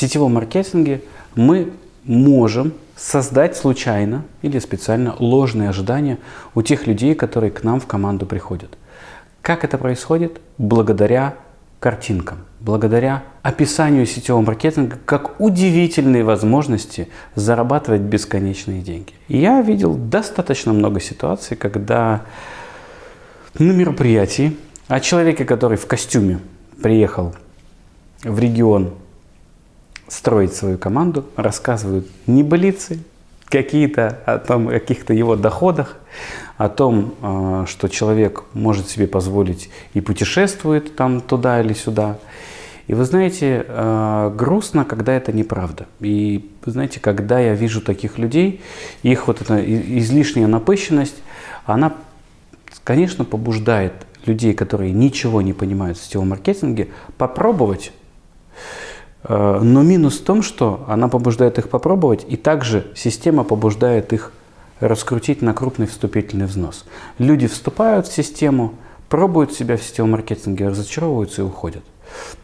сетевом маркетинге мы можем создать случайно или специально ложные ожидания у тех людей, которые к нам в команду приходят. Как это происходит? Благодаря картинкам, благодаря описанию сетевого маркетинга как удивительные возможности зарабатывать бесконечные деньги. Я видел достаточно много ситуаций, когда на мероприятии о человеке, который в костюме приехал в регион строить свою команду, рассказывают небылицы, какие-то о том, каких-то его доходах, о том, а, что человек может себе позволить и путешествует там туда или сюда. И вы знаете, а, грустно, когда это неправда. И вы знаете, когда я вижу таких людей, их вот эта излишняя напыщенность, она, конечно, побуждает людей, которые ничего не понимают в сетевом маркетинге, попробовать Э, но минус в том, что она побуждает их попробовать, и также система побуждает их раскрутить на крупный вступительный взнос. Люди вступают в систему, пробуют себя в сетевом маркетинге, разочаровываются и уходят.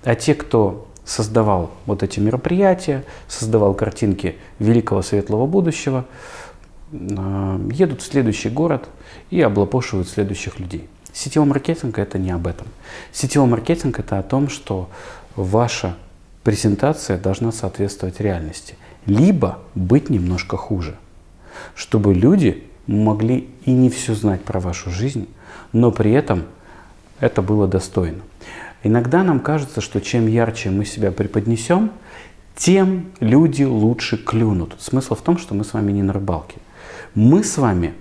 А те, кто создавал вот эти мероприятия, создавал картинки великого светлого будущего, э, едут в следующий город и облапошивают следующих людей. Сетевой маркетинг – это не об этом. Сетевой маркетинг – это о том, что ваша презентация должна соответствовать реальности, либо быть немножко хуже, чтобы люди могли и не все знать про вашу жизнь, но при этом это было достойно. Иногда нам кажется, что чем ярче мы себя преподнесем, тем люди лучше клюнут. Смысл в том, что мы с вами не на рыбалке. Мы с вами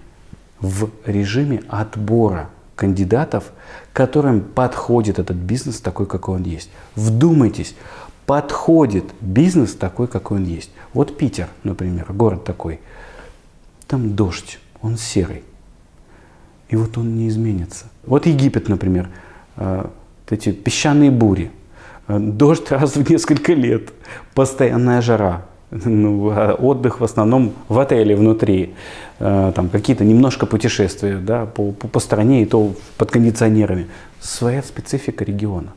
в режиме отбора кандидатов, которым подходит этот бизнес такой, какой он есть. Вдумайтесь, подходит бизнес такой, какой он есть. Вот Питер, например, город такой. Там дождь, он серый. И вот он не изменится. Вот Египет, например, э, эти песчаные бури. Э, дождь раз в несколько лет, постоянная жара. Ну, а отдых в основном в отеле внутри. Там какие-то немножко путешествия да, по, по, по стране и то под кондиционерами. Своя специфика региона.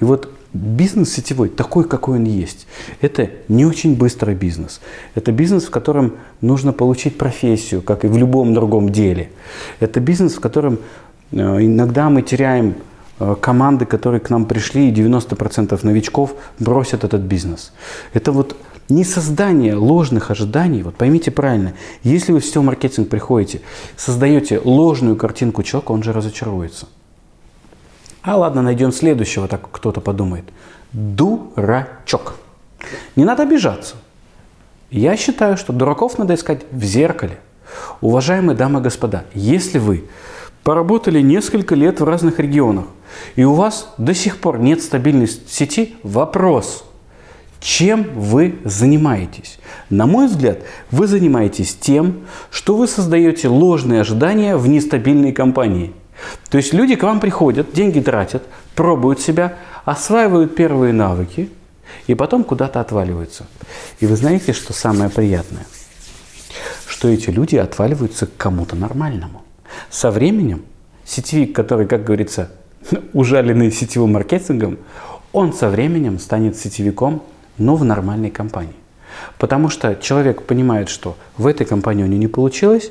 И вот бизнес сетевой, такой, какой он есть, это не очень быстрый бизнес. Это бизнес, в котором нужно получить профессию, как и в любом другом деле. Это бизнес, в котором э, иногда мы теряем э, команды, которые к нам пришли, и 90% новичков бросят этот бизнес. Это вот не создание ложных ожиданий, вот поймите правильно, если вы в сетевой маркетинг приходите, создаете ложную картинку человека, он же разочаруется. А ладно, найдем следующего, так кто-то подумает. Дурачок. Не надо обижаться. Я считаю, что дураков надо искать в зеркале. Уважаемые дамы и господа, если вы поработали несколько лет в разных регионах, и у вас до сих пор нет стабильной сети, вопрос, чем вы занимаетесь? На мой взгляд, вы занимаетесь тем, что вы создаете ложные ожидания в нестабильной компании – то есть люди к вам приходят, деньги тратят, пробуют себя, осваивают первые навыки и потом куда-то отваливаются. И вы знаете, что самое приятное? Что эти люди отваливаются к кому-то нормальному. Со временем сетевик, который, как говорится, ужаленный сетевым маркетингом, он со временем станет сетевиком, но в нормальной компании. Потому что человек понимает, что в этой компании у него не получилось,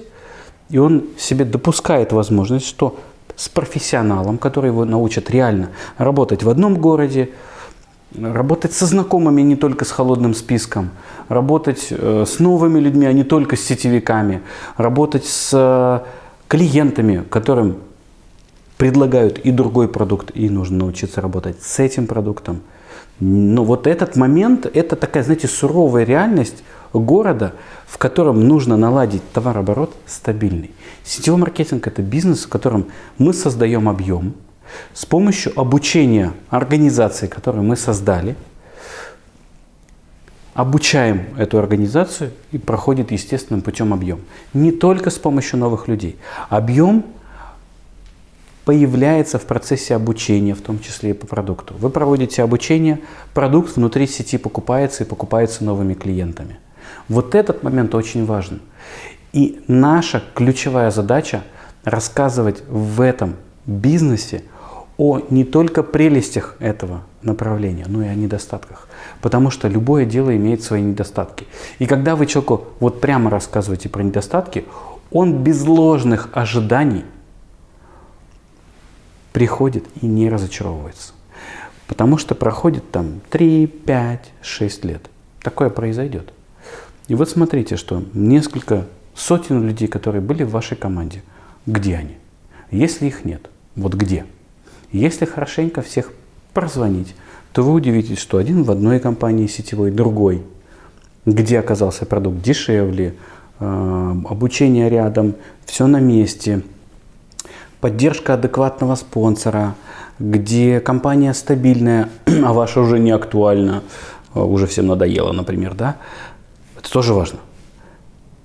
и он себе допускает возможность, что с профессионалом, который его научит реально работать в одном городе, работать со знакомыми, не только с холодным списком, работать э, с новыми людьми, а не только с сетевиками, работать с э, клиентами, которым предлагают и другой продукт, и нужно научиться работать с этим продуктом. Но вот этот момент, это такая, знаете, суровая реальность города, в котором нужно наладить товарооборот стабильный. Сетевой маркетинг – это бизнес, в котором мы создаем объем с помощью обучения организации, которую мы создали, обучаем эту организацию и проходит естественным путем объем. Не только с помощью новых людей. Объем появляется в процессе обучения, в том числе и по продукту. Вы проводите обучение, продукт внутри сети покупается и покупается новыми клиентами. Вот этот момент очень важен. И наша ключевая задача рассказывать в этом бизнесе о не только прелестях этого направления, но и о недостатках. Потому что любое дело имеет свои недостатки. И когда вы человеку вот прямо рассказываете про недостатки, он без ложных ожиданий приходит и не разочаровывается. Потому что проходит там 3, 5, 6 лет. Такое произойдет. И вот смотрите, что несколько сотен людей, которые были в вашей команде, где они? Если их нет, вот где? Если хорошенько всех прозвонить, то вы удивитесь, что один в одной компании сетевой, другой, где оказался продукт дешевле, э, обучение рядом, все на месте, поддержка адекватного спонсора, где компания стабильная, а ваша уже не актуальна, э, уже всем надоело, например, да, это тоже важно.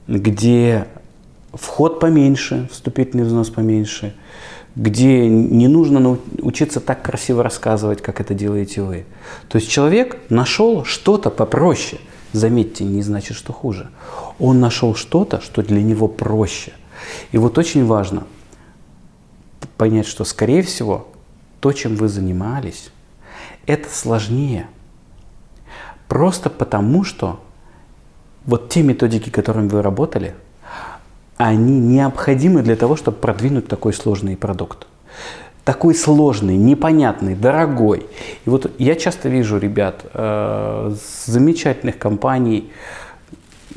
Где вход поменьше, вступительный взнос поменьше, где не нужно учиться так красиво рассказывать, как это делаете вы. То есть человек нашел что-то попроще. Заметьте, не значит, что хуже. Он нашел что-то, что для него проще. И вот очень важно понять, что, скорее всего, то, чем вы занимались, это сложнее. Просто потому, что вот те методики, которыми вы работали – они необходимы для того, чтобы продвинуть такой сложный продукт. Такой сложный, непонятный, дорогой. И вот я часто вижу ребят э, замечательных компаний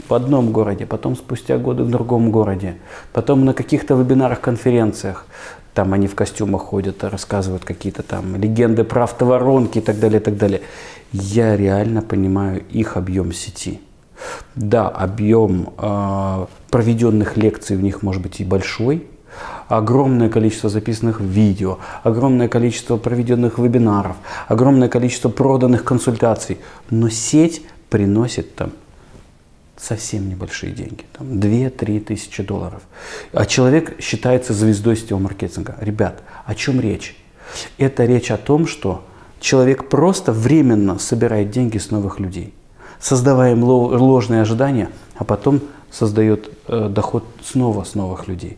в одном городе, потом спустя годы в другом городе, потом на каких-то вебинарах, конференциях, там они в костюмах ходят, рассказывают какие-то там легенды про автоворонки и так далее, и так далее. Я реально понимаю их объем сети. Да, объем э, проведенных лекций в них может быть и большой, огромное количество записанных видео, огромное количество проведенных вебинаров, огромное количество проданных консультаций, но сеть приносит там совсем небольшие деньги, там 2-3 тысячи долларов. А человек считается звездой сетевого маркетинга. Ребят, о чем речь? Это речь о том, что человек просто временно собирает деньги с новых людей создавая им ложные ожидания, а потом создает э, доход снова с новых людей.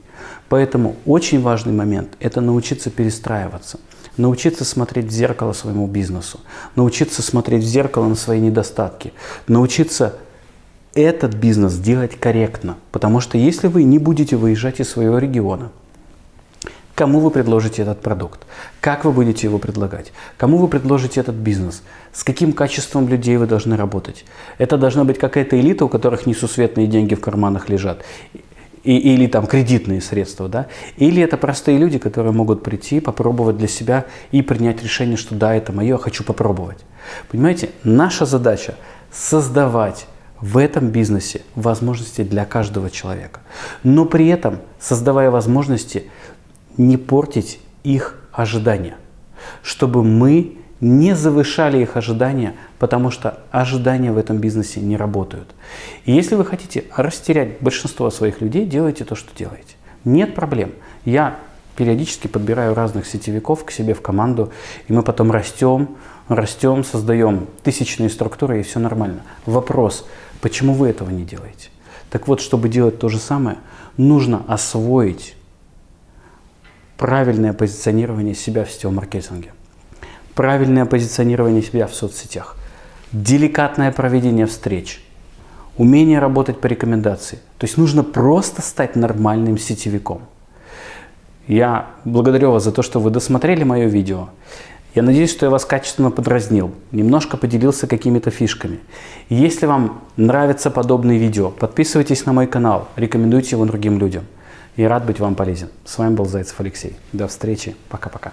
Поэтому очень важный момент – это научиться перестраиваться, научиться смотреть в зеркало своему бизнесу, научиться смотреть в зеркало на свои недостатки, научиться этот бизнес делать корректно. Потому что если вы не будете выезжать из своего региона – кому вы предложите этот продукт, как вы будете его предлагать, кому вы предложите этот бизнес, с каким качеством людей вы должны работать. Это должна быть какая-то элита, у которых несусветные деньги в карманах лежат, и, или там кредитные средства, да? или это простые люди, которые могут прийти, попробовать для себя и принять решение, что да, это мое, хочу попробовать. Понимаете, наша задача создавать в этом бизнесе возможности для каждого человека. Но при этом, создавая возможности, не портить их ожидания, чтобы мы не завышали их ожидания, потому что ожидания в этом бизнесе не работают. И если вы хотите растерять большинство своих людей, делайте то, что делаете. Нет проблем. Я периодически подбираю разных сетевиков к себе в команду, и мы потом растем, растем, создаем тысячные структуры, и все нормально. Вопрос, почему вы этого не делаете? Так вот, чтобы делать то же самое, нужно освоить правильное позиционирование себя в сетевом маркетинге, правильное позиционирование себя в соцсетях, деликатное проведение встреч, умение работать по рекомендации. То есть нужно просто стать нормальным сетевиком. Я благодарю вас за то, что вы досмотрели мое видео. Я надеюсь, что я вас качественно подразнил, немножко поделился какими-то фишками. Если вам нравятся подобные видео, подписывайтесь на мой канал, рекомендуйте его другим людям. И рад быть вам полезен. С вами был Зайцев Алексей. До встречи. Пока-пока.